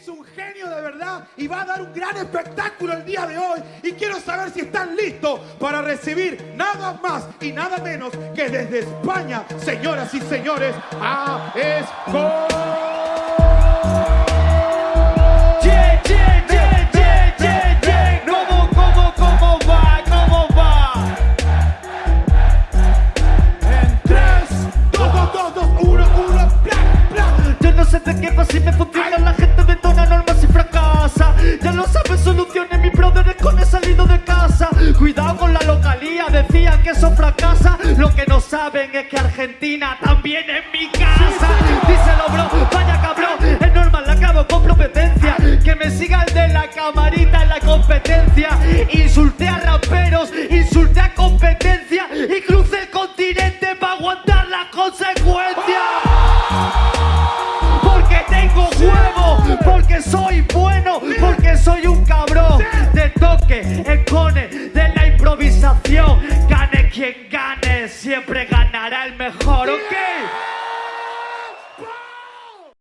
es un genio de verdad y va a dar un gran espectáculo el día de hoy. Y quiero saber si están listos para recibir nada más y nada menos que desde España, señoras y señores, a Esco. Yeah, yeah, yeah, yeah, yeah, yeah. ¿Cómo, cómo, cómo va? ¿Cómo va? En 3, 2, 2, 2, 2, 1, 1, bla, bla. Yo no sé de qué va si me funciona La Ya lo sabes, soluciones Mi brother es con he salido de casa. Cuidado con la localía Decían que eso fracasa. Lo que no saben es que Argentina también es mi casa. Díselo bro, vaya cabrón Es normal, la acabo con competencia Que me siga el de la camarita en la competencia. Insulté a raperos Insulté a competencia. Y crucé el continente para aguantar las consecuencias de la improvisación. Gane quien gane, siempre ganará el mejor, ¿ok?